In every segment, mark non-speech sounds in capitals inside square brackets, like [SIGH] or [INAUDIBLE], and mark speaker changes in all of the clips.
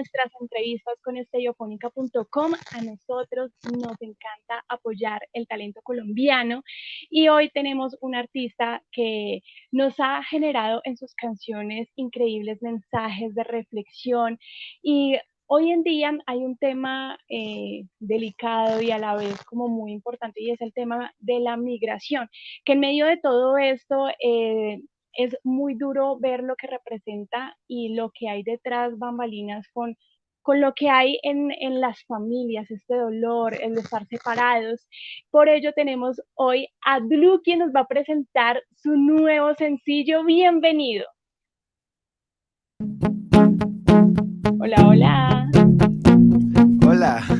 Speaker 1: nuestras entrevistas con estereofónica.com. A nosotros nos encanta apoyar el talento colombiano y hoy tenemos un artista que nos ha generado en sus canciones increíbles mensajes de reflexión y Hoy en día hay un tema eh, delicado y a la vez como muy importante y es el tema de la migración, que en medio de todo esto eh, es muy duro ver lo que representa y lo que hay detrás bambalinas con, con lo que hay en, en las familias, este dolor, el de estar separados. Por ello tenemos hoy a Blue quien nos va a presentar su nuevo sencillo. Bienvenido. Hola, hola.
Speaker 2: Hola.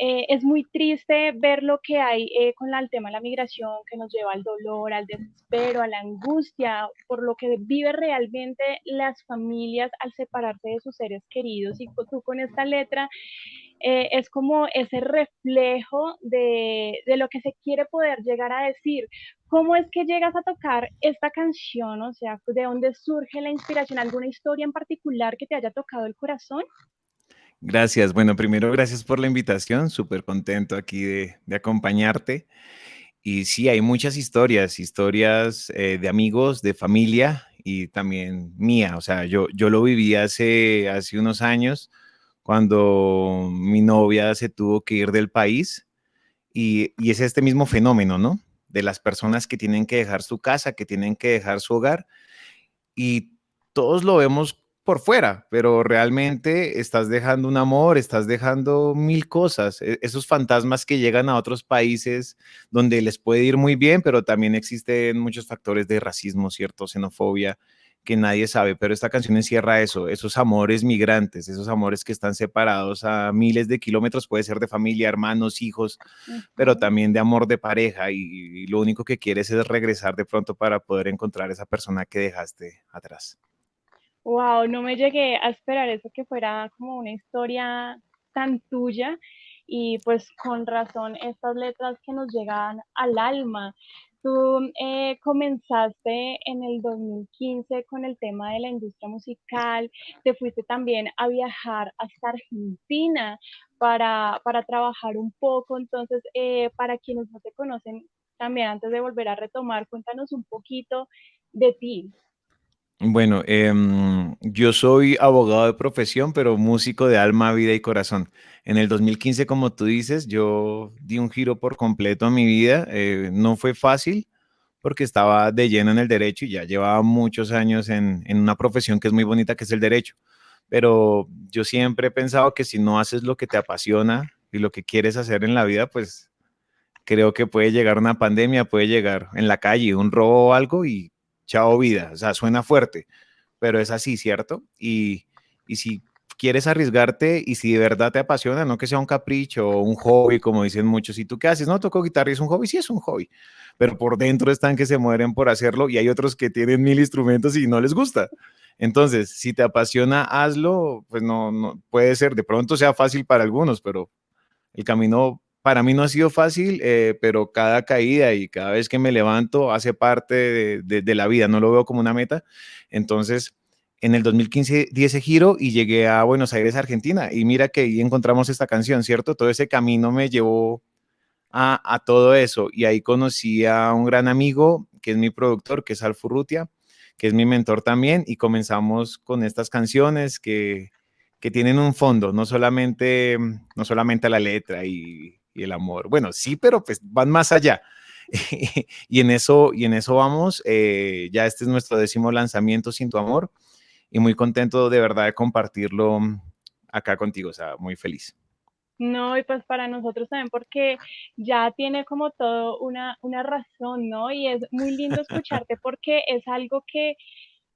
Speaker 1: eh, es muy triste ver lo que hay eh, con el tema de la migración que nos lleva al dolor, al desespero, a la angustia, por lo que vive realmente las familias al separarse de sus seres queridos. Y tú con esta letra eh, es como ese reflejo de, de, lo que se quiere poder llegar a decir. ¿Cómo es que llegas a tocar esta canción? O sea, ¿de dónde surge la inspiración? ¿Alguna historia en particular que te haya tocado el corazón?
Speaker 2: Gracias. Bueno, primero, gracias por la invitación. Súper contento aquí de, acompañarte. Y sí, hay muchas historias, historias eh, de amigos, de familia y también mía. O sea, yo, yo lo viví hace, hace unos años cuando mi novia se tuvo que ir del país y, es este mismo fenómeno, ¿no? De las personas que tienen que dejar su casa, que tienen que dejar su hogar y todos lo vemos por fuera, pero realmente estás dejando un amor, estás dejando mil cosas, e, esos fantasmas que llegan a otros países donde les puede ir muy bien, pero también existen muchos factores de racismo, cierto, xenofobia, que nadie sabe, pero esta canción encierra eso, esos amores migrantes, esos amores que están separados a miles de kilómetros, puede ser de familia, hermanos, hijos, pero también de amor de pareja y, lo único que quieres es regresar de pronto para poder encontrar esa persona que dejaste atrás.
Speaker 1: Wow, no me llegué a esperar eso que fuera como una historia tan tuya y pues con razón estas letras que nos llegan al alma. Tú eh, comenzaste en el 2015 con el tema de la industria musical, te fuiste también a viajar hasta Argentina para, para trabajar un poco, entonces eh, para quienes no te conocen, también antes de volver a retomar, cuéntanos un poquito de ti.
Speaker 2: Bueno, em, yo soy abogado de profesión, pero músico de alma, vida y corazón. En el 2015, como tú dices, yo di un giro por completo a mi vida. Eh, no fue fácil porque estaba de lleno en el derecho y ya llevaba muchos años en, en una profesión que es muy bonita, que es el derecho. Pero yo siempre he pensado que si no haces lo que te apasiona y lo que quieres hacer en la vida, pues creo que puede llegar una pandemia, puede llegar en la calle un robo o algo y chao vida, o sea, suena fuerte, pero es así, ¿cierto? Y, y si quieres arriesgarte y si de verdad te apasiona, no que sea un capricho o un hobby, como dicen muchos, ¿y tú qué haces? No, toco guitarra y es un hobby, sí es un hobby, pero por dentro están que se mueren por hacerlo y hay otros que tienen mil instrumentos y no les gusta. Entonces, si te apasiona, hazlo, pues no, no puede ser, de pronto sea fácil para algunos, pero el camino para mí no ha sido fácil, eh, pero cada caída y cada vez que me levanto hace parte de, la vida, no lo veo como una meta. Entonces, en el 2015 di ese giro y llegué a Buenos Aires, Argentina, y mira que ahí encontramos esta canción, ¿cierto? Todo ese camino me llevó a, todo eso. Y ahí conocí a un gran amigo, que es mi productor, que es Alfurrutia, que es mi mentor también, y comenzamos con estas canciones que, que tienen un fondo, no solamente, no solamente la letra y, el amor. Bueno, sí, pero pues van más allá. [LAUGHS] y, en eso, y en eso vamos. Eh, ya este es nuestro décimo lanzamiento, Sin Tu Amor, y muy contento de verdad de compartirlo acá contigo, o sea, muy feliz.
Speaker 1: No, y pues para nosotros también porque ya tiene como todo una, una razón, ¿no? Y es muy lindo [LAUGHS] escucharte porque es algo que,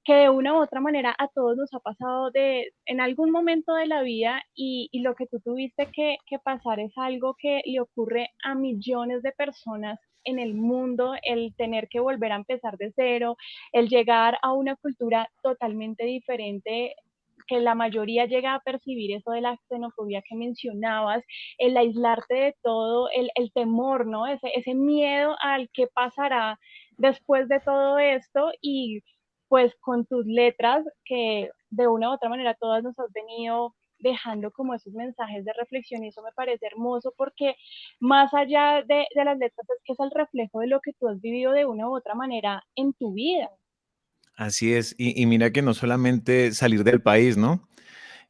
Speaker 1: que de una u otra manera a todos nos ha pasado de, en algún momento de la vida y, lo que tú tuviste que, que pasar es algo que le ocurre a millones de personas en el mundo, el tener que volver a empezar de cero, el llegar a una cultura totalmente diferente que la mayoría llega a percibir eso de la xenofobia que mencionabas, el aislarte de todo, el, el temor, ¿no? Ese, ese miedo al que pasará después de todo esto y pues con tus letras que de una u otra manera todas nos has venido dejando como esos mensajes de reflexión y eso me parece hermoso porque más allá de, de, las letras es que es el reflejo de lo que tú has vivido de una u otra manera en tu vida.
Speaker 2: Así es, y, mira que no solamente salir del país, ¿no?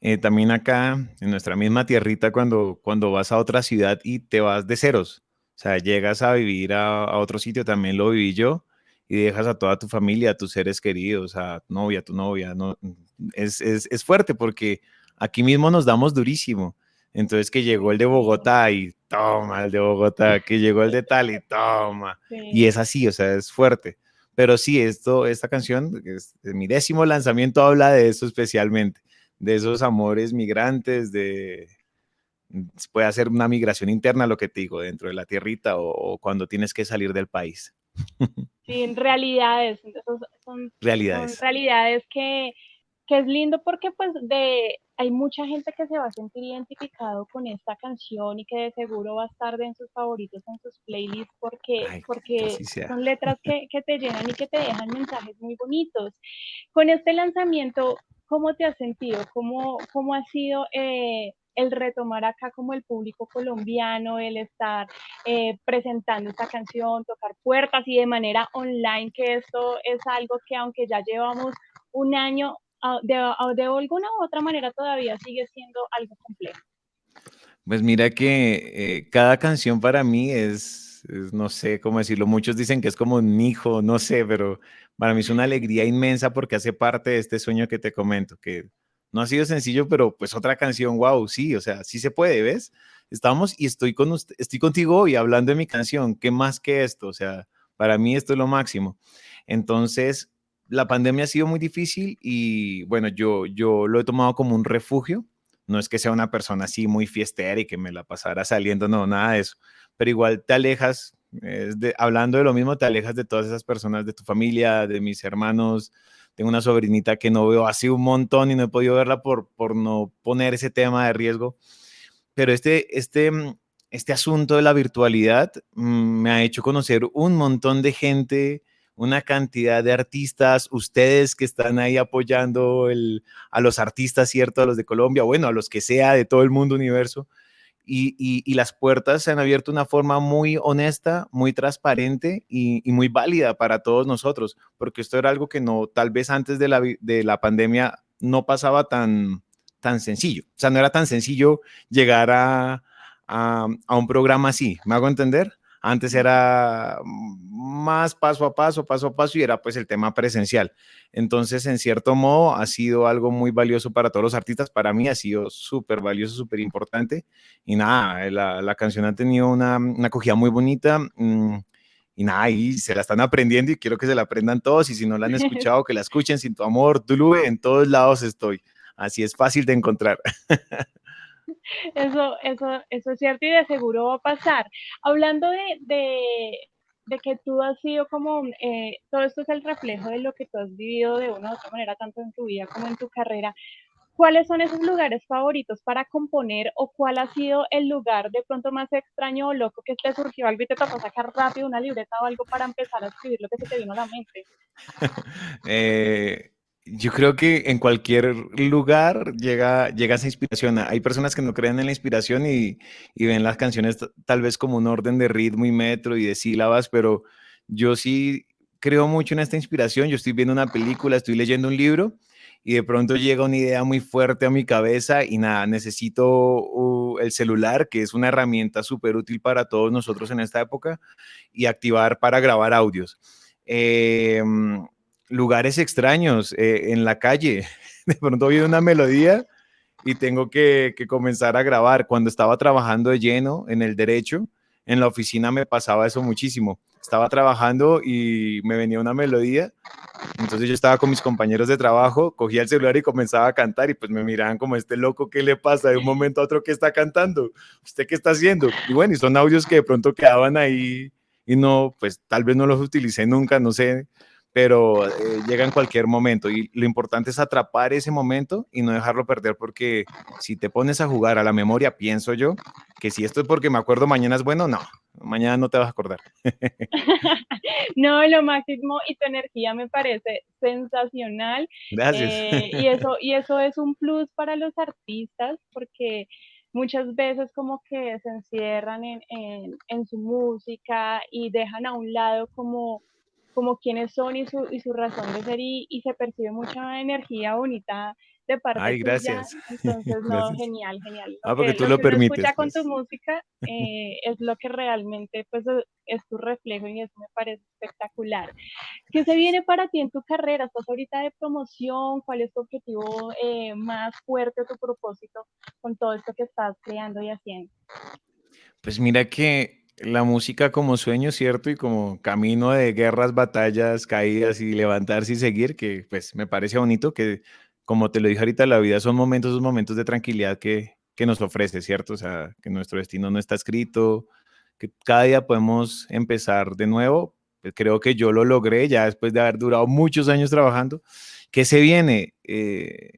Speaker 2: Eh, también acá, en nuestra misma tierrita, cuando, cuando vas a otra ciudad y te vas de ceros, o sea, llegas a vivir a, otro sitio, también lo viví yo, y dejas a toda tu familia, a tus seres queridos, a tu novia, a tu novia, ¿no? Es, es, es fuerte porque aquí mismo nos damos durísimo. Entonces que llegó el de Bogotá y toma el de Bogotá, que llegó el de tal y toma. Y es así, o sea, es fuerte. Pero sí, esto, esta canción, es, mi décimo lanzamiento habla de eso especialmente, de esos amores migrantes, de puede hacer una migración interna, lo que te digo, dentro de la tierrita o, cuando tienes que salir del país. [LAUGHS]
Speaker 1: Sí, realidades, son, realidades. Son realidades que, que es lindo porque pues de hay mucha gente que se va a sentir identificado con esta canción y que de seguro va a estar en sus favoritos, en sus playlists, porque, porque son letras que, [LAUGHS] que, te llenan y que te dejan mensajes muy bonitos. Con este lanzamiento, ¿cómo te has sentido? ¿Cómo, cómo ha sido eh, el retomar acá como el público colombiano, el estar eh, presentando esta canción, tocar puertas y de manera online, que esto es algo que aunque ya llevamos un año de, de alguna u otra manera todavía sigue siendo algo complejo.
Speaker 2: Pues mira que eh, cada canción para mí es, no sé cómo decirlo, muchos dicen que es como un hijo, no sé, pero para mí es una alegría inmensa porque hace parte de este sueño que te comento, que no ha sido sencillo, pero pues otra canción, wow, sí, o sea, sí se puede, ¿ves? Estamos y estoy, con usted, estoy contigo hoy hablando de mi canción, ¿qué más que esto? O sea, para mí esto es lo máximo. Entonces, la pandemia ha sido muy difícil y bueno, yo, yo lo he tomado como un refugio. No es que sea una persona así muy fiestera y que me la pasara saliendo, no, nada de eso. Pero igual te alejas, hablando de lo mismo, te alejas de todas esas personas, de tu familia, de mis hermanos. Tengo una sobrinita que no veo hace un montón y no he podido verla por, por no poner ese tema de riesgo. Pero este, este, este asunto de la virtualidad mm, me ha hecho conocer un montón de gente una cantidad de artistas, ustedes que están ahí apoyando a los artistas, ¿cierto? A los de Colombia, bueno, a los que sea de todo el mundo universo. Y, las puertas se han abierto de una forma muy honesta, muy transparente y, muy válida para todos nosotros, porque esto era algo que no, tal vez antes de la, de la pandemia no pasaba tan, tan sencillo. O sea, no era tan sencillo llegar a, a, a un programa así. ¿Me hago entender? Antes era más paso a paso, paso a paso y era pues el tema presencial. Entonces, en cierto modo, ha sido algo muy valioso para todos los artistas. Para mí ha sido súper valioso, súper importante. Y nada, la, la, canción ha tenido una, una acogida muy bonita. Mm, y nada, y se la están aprendiendo y quiero que se la aprendan todos. Y si no la han [LAUGHS] escuchado, que la escuchen sin tu amor. Tuluve, en todos lados estoy. Así es fácil de encontrar. [LAUGHS] [LAUGHS]
Speaker 1: Eso, eso, eso es cierto y de seguro va a pasar. Hablando de, de, que tú has sido como, eh, todo esto es el reflejo de lo que tú has vivido de una u otra manera, tanto en tu vida como en tu carrera. ¿Cuáles son esos lugares favoritos para componer o cuál ha sido el lugar de pronto más extraño o loco que te surgió algo y te tocó sacar rápido una libreta o algo para empezar a escribir lo que se te vino a la mente? [LAUGHS]
Speaker 2: eh, Yo creo que en cualquier lugar llega, llega esa inspiración. Hay personas que no creen en la inspiración y, y ven las canciones tal vez como un orden de ritmo y metro y de sílabas, pero yo sí creo mucho en esta inspiración. Yo estoy viendo una película, estoy leyendo un libro y de pronto llega una idea muy fuerte a mi cabeza y nada, necesito uh, el celular, que es una herramienta súper útil para todos nosotros en esta época, y activar para grabar audios. Em, lugares extraños eh, en la calle. [LAUGHS] De pronto viene una melodía y tengo que, que, comenzar a grabar. Cuando estaba trabajando de lleno en el derecho, en la oficina me pasaba eso muchísimo. Estaba trabajando y me venía una melodía. Entonces yo estaba con mis compañeros de trabajo, cogía el celular y comenzaba a cantar y pues me miraban como este loco, ¿qué le pasa? De un momento a otro, ¿qué está cantando? ¿Usted qué está haciendo? Y bueno, y son audios que de pronto quedaban ahí y no, pues tal vez no los utilicé nunca, no sé, pero eh, llega en cualquier momento y lo importante es atrapar ese momento y no dejarlo perder porque si te pones a jugar a la memoria, pienso yo, que si esto es porque me acuerdo mañana es bueno, no, mañana no te vas a acordar. [LAUGHS] [LAUGHS]
Speaker 1: no, lo máximo y tu energía me parece sensacional.
Speaker 2: Gracias.
Speaker 1: Eh, y, [LAUGHS] eso, y eso es un plus para los artistas porque muchas veces como que se encierran en, en, en su música y dejan a un lado como como quiénes son y su, y su razón de ser y, y, se percibe mucha energía bonita de parte
Speaker 2: Ay, gracias. [LAUGHS]
Speaker 1: Entonces, no, genial, genial.
Speaker 2: ah, porque tú lo, permites.
Speaker 1: escucha con tu música eh, es lo que realmente pues es tu reflejo y eso me parece espectacular. ¿Qué se viene para ti en tu carrera? ¿Estás ahorita de promoción? ¿Cuál es tu objetivo eh, más fuerte, tu propósito con todo esto que estás creando y haciendo?
Speaker 2: Pues mira que la música como sueño, ¿cierto? Y como camino de guerras, batallas, caídas y levantarse y seguir, que pues me parece bonito que, como te lo dije ahorita, la vida son momentos, esos momentos de tranquilidad que, que nos ofrece, ¿cierto? O sea, que nuestro destino no está escrito, que cada día podemos empezar de nuevo. Pues creo que yo lo logré ya después de haber durado muchos años trabajando. ¿Qué se viene? Eh,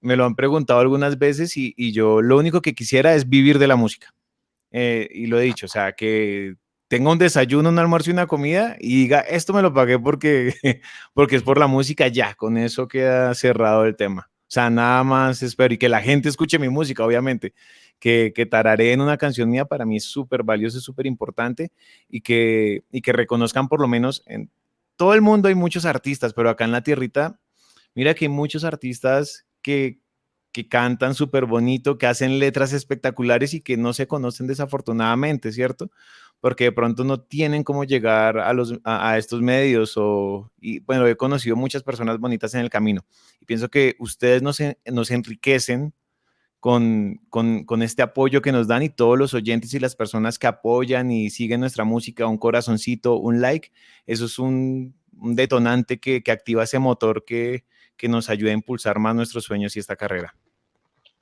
Speaker 2: me lo han preguntado algunas veces y yo lo único que quisiera es vivir de la música eh, y lo he dicho, o sea, que tenga un desayuno, un almuerzo y una comida y diga, esto me lo pagué porque, [LAUGHS] porque es por la música, ya, con eso queda cerrado el tema. O sea, nada más espero y que la gente escuche mi música, obviamente, que, que tararé en una canción mía para mí es súper valioso, es súper importante y que, y que reconozcan por lo menos en todo el mundo hay muchos artistas, pero acá en la tierrita, mira que hay muchos artistas que, que cantan súper bonito, que hacen letras espectaculares y que no se conocen desafortunadamente, ¿cierto? Porque de pronto no tienen cómo llegar a, estos medios o, y bueno, he conocido muchas personas bonitas en el camino y pienso que ustedes nos, enriquecen con, este apoyo que nos dan y todos los oyentes y las personas que apoyan y siguen nuestra música, un corazoncito, un like, eso es un, detonante que activa ese motor que, que nos ayude a impulsar más nuestros sueños y esta carrera.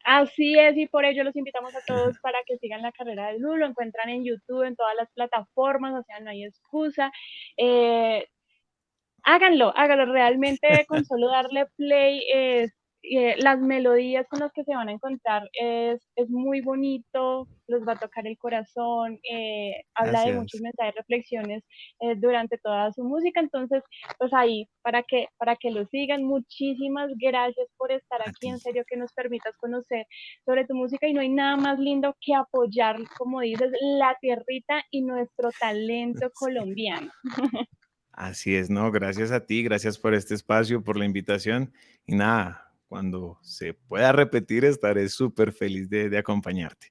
Speaker 1: Así es, y por ello los invitamos a todos [LAUGHS] para que sigan la carrera de Lu, lo encuentran en YouTube, en todas las plataformas, o sea, no hay excusa. Eh, háganlo, háganlo realmente [LAUGHS] con solo darle play eh, las melodías con las que se van a encontrar es, es muy bonito, los va a tocar el corazón, eh, habla de muchos mensajes, reflexiones eh, durante toda su música, entonces pues ahí para que, para que lo sigan, muchísimas gracias por estar aquí, en serio que nos permitas conocer sobre tu música. Y no hay nada más lindo que apoyar, como dices, la tierrita y nuestro talento [LAUGHS] colombiano. [LAUGHS]
Speaker 2: Así es, ¿no? Gracias a ti, gracias por este espacio, por la invitación. Y nada, cuando se pueda repetir, estaré súper feliz de, de acompañarte.